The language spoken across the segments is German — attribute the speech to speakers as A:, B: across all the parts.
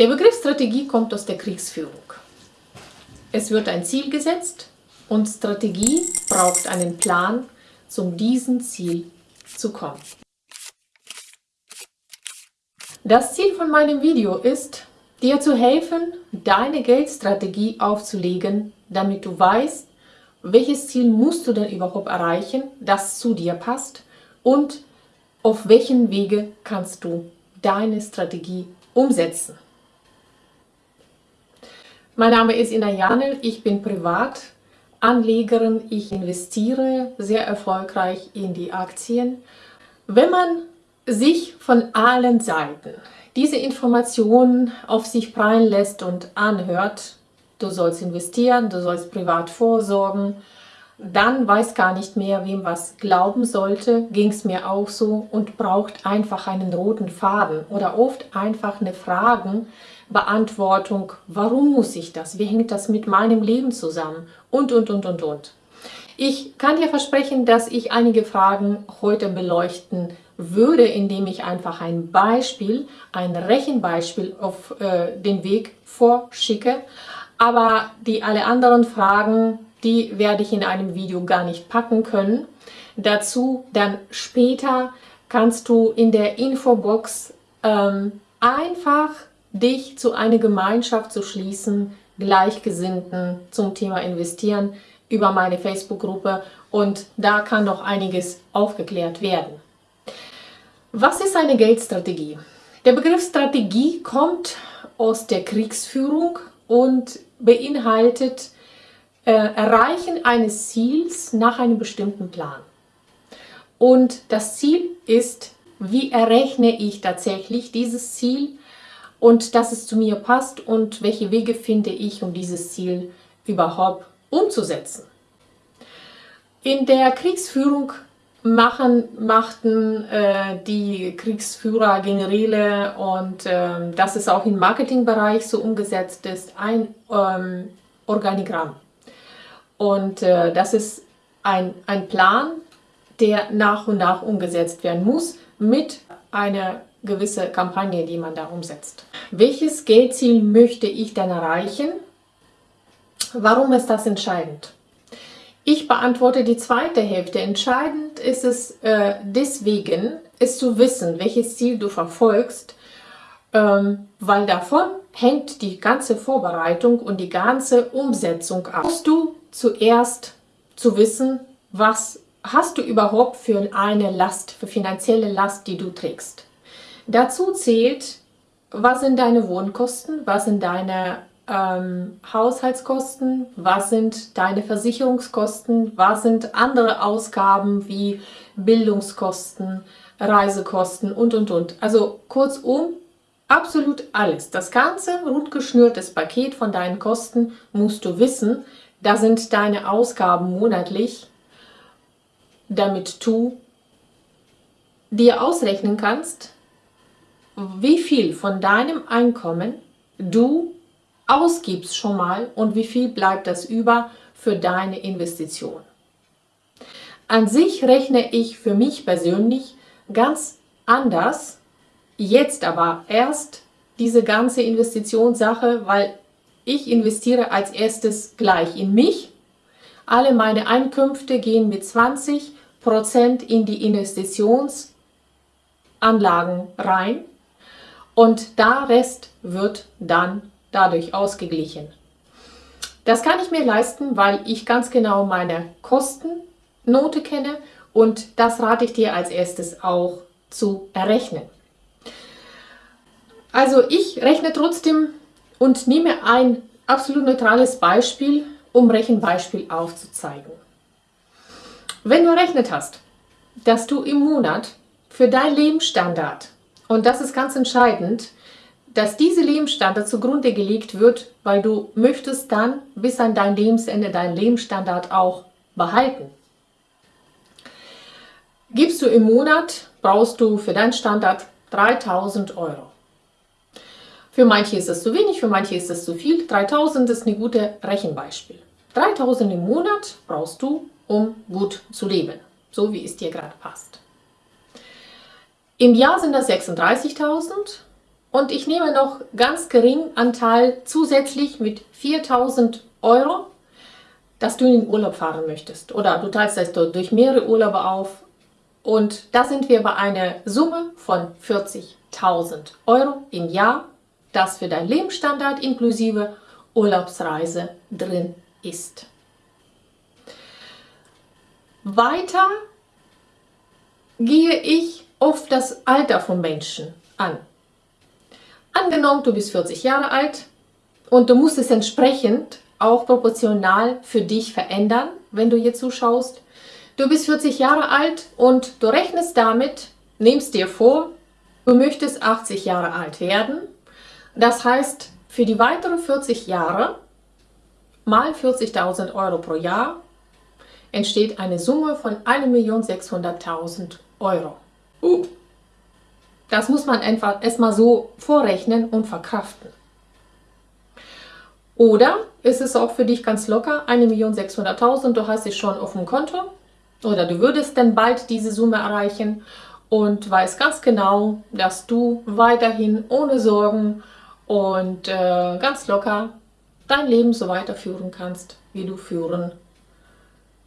A: Der Begriff Strategie kommt aus der Kriegsführung. Es wird ein Ziel gesetzt und Strategie braucht einen Plan, zum diesem Ziel zu kommen. Das Ziel von meinem Video ist, dir zu helfen, deine Geldstrategie aufzulegen, damit du weißt, welches Ziel musst du denn überhaupt erreichen, das zu dir passt und auf welchen Wege kannst du deine Strategie umsetzen. Mein Name ist Ina Janel, ich bin Privatanlegerin, ich investiere sehr erfolgreich in die Aktien. Wenn man sich von allen Seiten diese Informationen auf sich prallen lässt und anhört, du sollst investieren, du sollst privat vorsorgen, dann weiß gar nicht mehr, wem was glauben sollte, ging es mir auch so und braucht einfach einen roten Faden oder oft einfach eine Fragenbeantwortung, warum muss ich das, wie hängt das mit meinem Leben zusammen und, und, und, und, und. Ich kann dir versprechen, dass ich einige Fragen heute beleuchten würde, indem ich einfach ein Beispiel, ein Rechenbeispiel auf äh, den Weg vorschicke. Aber die alle anderen Fragen die werde ich in einem Video gar nicht packen können. Dazu dann später kannst du in der Infobox ähm, einfach dich zu einer Gemeinschaft zu schließen, Gleichgesinnten zum Thema Investieren über meine Facebook-Gruppe und da kann noch einiges aufgeklärt werden. Was ist eine Geldstrategie? Der Begriff Strategie kommt aus der Kriegsführung und beinhaltet äh, Erreichen eines Ziels nach einem bestimmten Plan. Und das Ziel ist, wie errechne ich tatsächlich dieses Ziel und dass es zu mir passt und welche Wege finde ich, um dieses Ziel überhaupt umzusetzen. In der Kriegsführung machen, machten äh, die Kriegsführer, Generäle und äh, dass es auch im Marketingbereich so umgesetzt ist, ein ähm, Organigramm. Und äh, das ist ein, ein Plan, der nach und nach umgesetzt werden muss mit einer gewissen Kampagne, die man da umsetzt. Welches Geldziel möchte ich dann erreichen? Warum ist das entscheidend? Ich beantworte die zweite Hälfte. Entscheidend ist es äh, deswegen, es zu wissen, welches Ziel du verfolgst, ähm, weil davon hängt die ganze Vorbereitung und die ganze Umsetzung ab. Musst du zuerst zu wissen, was hast du überhaupt für eine Last, für finanzielle Last, die du trägst. Dazu zählt, was sind deine Wohnkosten, was sind deine ähm, Haushaltskosten, was sind deine Versicherungskosten, was sind andere Ausgaben wie Bildungskosten, Reisekosten und, und, und. Also kurzum, absolut alles. Das ganze rundgeschnürtes Paket von deinen Kosten musst du wissen, da sind deine Ausgaben monatlich, damit du dir ausrechnen kannst, wie viel von deinem Einkommen du ausgibst schon mal und wie viel bleibt das über für deine Investition. An sich rechne ich für mich persönlich ganz anders, jetzt aber erst diese ganze Investitionssache, weil ich investiere als erstes gleich in mich. Alle meine Einkünfte gehen mit 20% in die Investitionsanlagen rein und der Rest wird dann dadurch ausgeglichen. Das kann ich mir leisten, weil ich ganz genau meine Kostennote kenne und das rate ich dir als erstes auch zu errechnen. Also ich rechne trotzdem und nehme ein absolut neutrales Beispiel, um Rechenbeispiel aufzuzeigen. Wenn du errechnet hast, dass du im Monat für dein Lebensstandard, und das ist ganz entscheidend, dass diese Lebensstandard zugrunde gelegt wird, weil du möchtest dann bis an dein Lebensende deinen Lebensstandard auch behalten. Gibst du im Monat, brauchst du für deinen Standard 3000 Euro. Für manche ist es zu wenig, für manche ist es zu viel. 3000 ist ein gutes Rechenbeispiel. 3000 im Monat brauchst du, um gut zu leben, so wie es dir gerade passt. Im Jahr sind das 36.000 und ich nehme noch ganz gering Anteil zusätzlich mit 4000 Euro, dass du in den Urlaub fahren möchtest. Oder du teilst das durch mehrere Urlaube auf. Und da sind wir bei einer Summe von 40.000 Euro im Jahr, das für dein Lebensstandard inklusive Urlaubsreise drin ist. Weiter gehe ich auf das Alter von Menschen an. Angenommen, du bist 40 Jahre alt und du musst es entsprechend auch proportional für dich verändern, wenn du hier zuschaust. Du bist 40 Jahre alt und du rechnest damit, nimmst dir vor, du möchtest 80 Jahre alt werden. Das heißt, für die weiteren 40 Jahre mal 40.000 Euro pro Jahr entsteht eine Summe von 1.600.000 Euro. Uh. Das muss man einfach erstmal so vorrechnen und verkraften. Oder ist es auch für dich ganz locker, 1.600.000, du hast sie schon auf dem Konto oder du würdest dann bald diese Summe erreichen und weißt ganz genau, dass du weiterhin ohne Sorgen und äh, ganz locker dein Leben so weiterführen kannst, wie du führen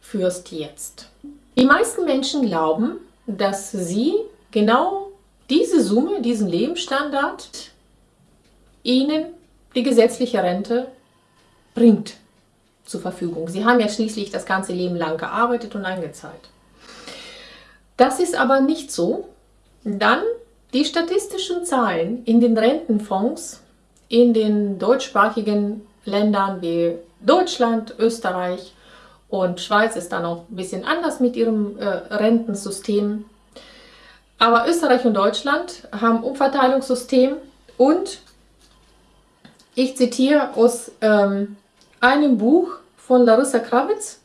A: führst jetzt. Die meisten Menschen glauben, dass sie genau diese Summe, diesen Lebensstandard, ihnen die gesetzliche Rente bringt zur Verfügung. Sie haben ja schließlich das ganze Leben lang gearbeitet und eingezahlt. Das ist aber nicht so. Dann die statistischen Zahlen in den Rentenfonds in den deutschsprachigen Ländern wie Deutschland, Österreich und Schweiz ist dann auch ein bisschen anders mit ihrem äh, Rentensystem. Aber Österreich und Deutschland haben Umverteilungssystem und ich zitiere aus ähm, einem Buch von Larissa Kravitz,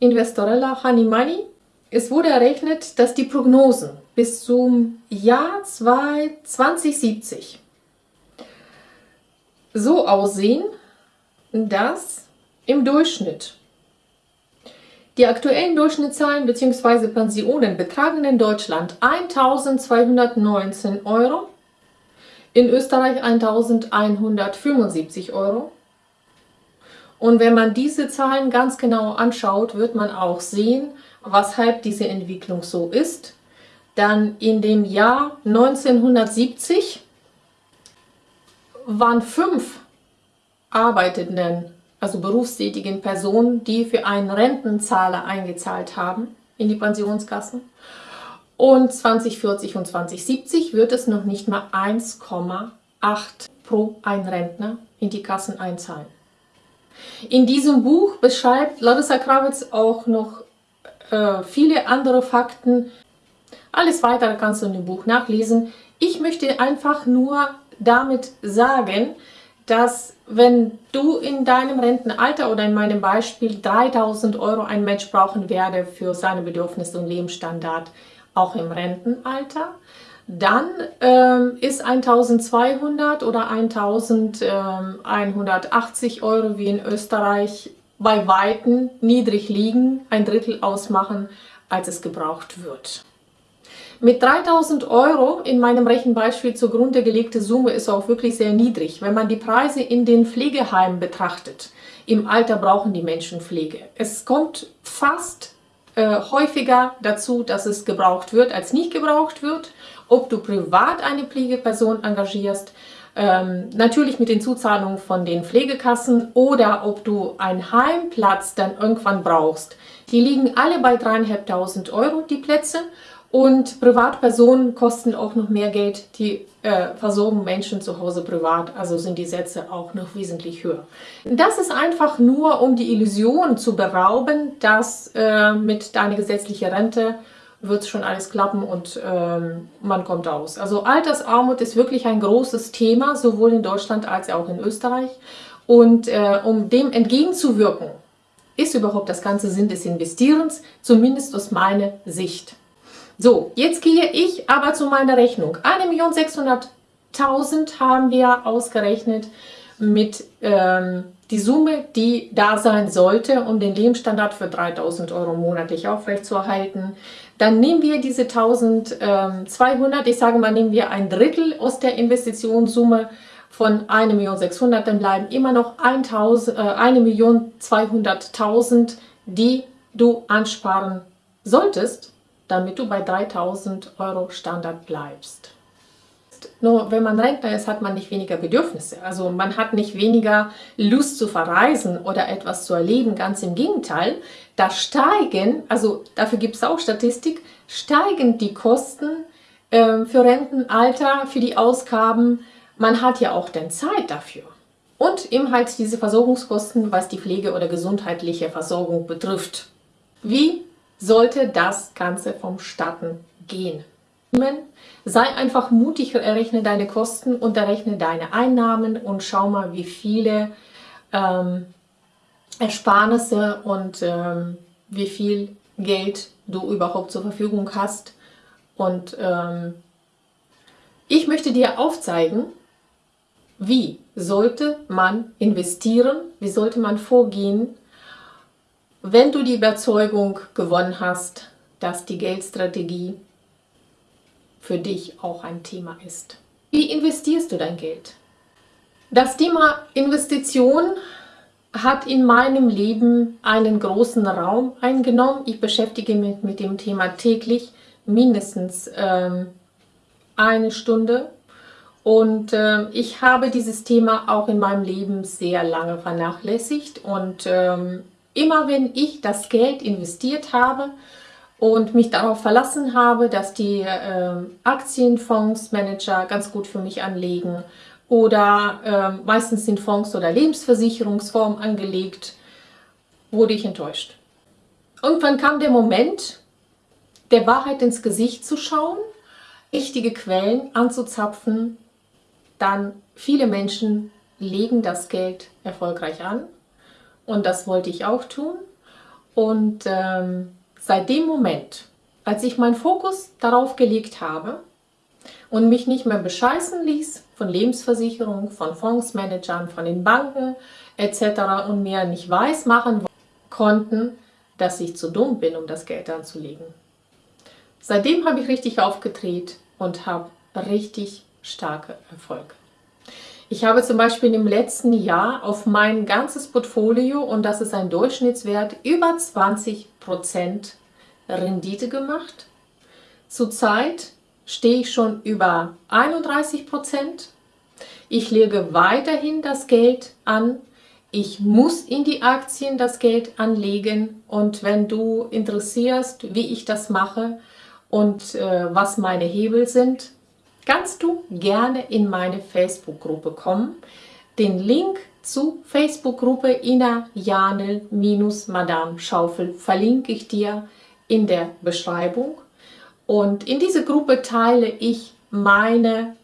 A: Investorella Honey Money. Es wurde errechnet, dass die Prognosen bis zum Jahr 2070 so aussehen, dass im Durchschnitt die aktuellen Durchschnittszahlen bzw. Pensionen betragen in Deutschland 1.219 Euro, in Österreich 1.175 Euro. Und wenn man diese Zahlen ganz genau anschaut, wird man auch sehen, weshalb diese Entwicklung so ist. Dann in dem Jahr 1970 waren fünf Arbeitenden also berufstätigen Personen, die für einen Rentenzahler eingezahlt haben in die Pensionskassen. Und 2040 und 2070 wird es noch nicht mal 1,8 pro ein Rentner in die Kassen einzahlen. In diesem Buch beschreibt Larissa Krawitz auch noch äh, viele andere Fakten. Alles weitere kannst du in dem Buch nachlesen. Ich möchte einfach nur damit sagen, dass wenn du in deinem Rentenalter oder in meinem Beispiel 3000 Euro ein Mensch brauchen werde für seine Bedürfnisse und Lebensstandard, auch im Rentenalter, dann ähm, ist 1200 oder 1180 Euro wie in Österreich bei Weitem niedrig liegen, ein Drittel ausmachen, als es gebraucht wird. Mit 3000 Euro in meinem Rechenbeispiel zugrunde gelegte Summe ist auch wirklich sehr niedrig. Wenn man die Preise in den Pflegeheimen betrachtet, im Alter brauchen die Menschen Pflege. Es kommt fast äh, häufiger dazu, dass es gebraucht wird, als nicht gebraucht wird. Ob du privat eine Pflegeperson engagierst, ähm, natürlich mit den Zuzahlungen von den Pflegekassen oder ob du einen Heimplatz dann irgendwann brauchst. Die liegen alle bei 3.500 Euro, die Plätze. Und Privatpersonen kosten auch noch mehr Geld, die äh, versorgen Menschen zu Hause privat, also sind die Sätze auch noch wesentlich höher. Das ist einfach nur, um die Illusion zu berauben, dass äh, mit deiner gesetzlichen Rente wird schon alles klappen und ähm, man kommt aus. Also Altersarmut ist wirklich ein großes Thema, sowohl in Deutschland als auch in Österreich. Und äh, um dem entgegenzuwirken, ist überhaupt das ganze Sinn des Investierens, zumindest aus meiner Sicht. So, jetzt gehe ich aber zu meiner Rechnung. 1.600.000 haben wir ausgerechnet mit ähm, die Summe, die da sein sollte, um den Lebensstandard für 3000 Euro monatlich aufrechtzuerhalten. Dann nehmen wir diese 1200, ich sage mal, nehmen wir ein Drittel aus der Investitionssumme von 1.600.000, dann bleiben immer noch 1.200.000, äh, die du ansparen solltest, damit du bei 3.000 Euro Standard bleibst. Nur wenn man Rentner ist, hat man nicht weniger Bedürfnisse. Also man hat nicht weniger Lust zu verreisen oder etwas zu erleben. Ganz im Gegenteil, da steigen, also dafür gibt es auch Statistik, steigen die Kosten äh, für Rentenalter, für die Ausgaben. Man hat ja auch dann Zeit dafür. Und eben halt diese Versorgungskosten, was die Pflege oder gesundheitliche Versorgung betrifft. Wie sollte das Ganze vom Statten gehen? Sei einfach mutig, errechne deine Kosten und errechne deine Einnahmen und schau mal, wie viele ähm, Ersparnisse und ähm, wie viel Geld du überhaupt zur Verfügung hast. Und ähm, ich möchte dir aufzeigen, wie sollte man investieren, wie sollte man vorgehen, wenn du die Überzeugung gewonnen hast, dass die Geldstrategie für dich auch ein Thema ist. Wie investierst du dein Geld? Das Thema Investition hat in meinem Leben einen großen Raum eingenommen. Ich beschäftige mich mit dem Thema täglich mindestens ähm, eine Stunde. Und äh, ich habe dieses Thema auch in meinem Leben sehr lange vernachlässigt. Und ähm, immer wenn ich das Geld investiert habe, und mich darauf verlassen habe, dass die äh, Aktienfondsmanager ganz gut für mich anlegen oder äh, meistens sind Fonds oder Lebensversicherungsformen angelegt, wurde ich enttäuscht. Irgendwann kam der Moment, der Wahrheit ins Gesicht zu schauen, richtige Quellen anzuzapfen, dann viele Menschen legen das Geld erfolgreich an und das wollte ich auch tun und ähm, Seit dem Moment, als ich meinen Fokus darauf gelegt habe und mich nicht mehr bescheißen ließ von Lebensversicherungen, von Fondsmanagern, von den Banken etc. und mir nicht weiß machen konnten, dass ich zu dumm bin, um das Geld anzulegen. Seitdem habe ich richtig aufgedreht und habe richtig starke Erfolge. Ich habe zum Beispiel im letzten Jahr auf mein ganzes Portfolio, und das ist ein Durchschnittswert, über 20% Rendite gemacht. Zurzeit stehe ich schon über 31%. Ich lege weiterhin das Geld an. Ich muss in die Aktien das Geld anlegen und wenn du interessierst, wie ich das mache und äh, was meine Hebel sind, kannst du gerne in meine Facebook-Gruppe kommen. Den Link zur Facebook-Gruppe Ina Janel-Madame Schaufel verlinke ich dir in der Beschreibung. Und in dieser Gruppe teile ich meine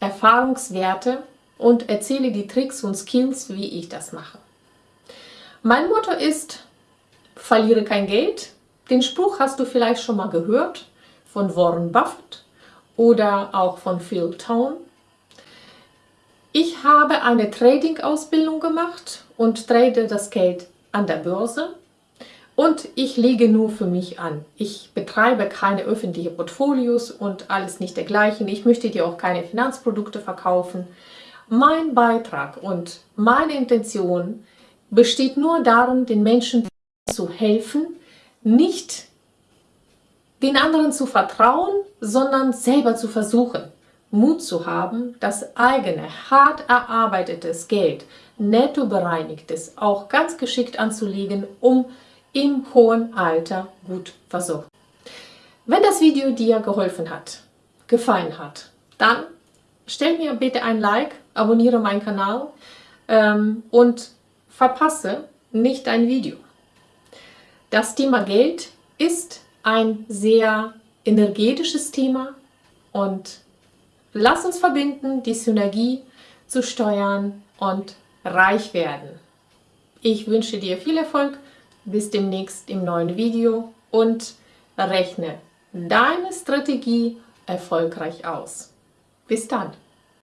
A: Erfahrungswerte und erzähle die Tricks und Skills, wie ich das mache. Mein Motto ist, verliere kein Geld. Den Spruch hast du vielleicht schon mal gehört von Warren Buffett oder auch von Phil Tone. Ich habe eine Trading-Ausbildung gemacht und trade das Geld an der Börse. Und ich lege nur für mich an. Ich betreibe keine öffentlichen Portfolios und alles nicht dergleichen. Ich möchte dir auch keine Finanzprodukte verkaufen. Mein Beitrag und meine Intention besteht nur darin, den Menschen zu helfen, nicht den anderen zu vertrauen, sondern selber zu versuchen. Mut zu haben, das eigene, hart erarbeitetes Geld, netto bereinigtes, auch ganz geschickt anzulegen, um im hohen Alter gut versorgt. Wenn das Video dir geholfen hat, gefallen hat, dann stell mir bitte ein Like, abonniere meinen Kanal ähm, und verpasse nicht ein Video. Das Thema Geld ist ein sehr energetisches Thema und lass uns verbinden, die Synergie zu steuern und reich werden. Ich wünsche dir viel Erfolg, bis demnächst im neuen Video und rechne deine Strategie erfolgreich aus. Bis dann!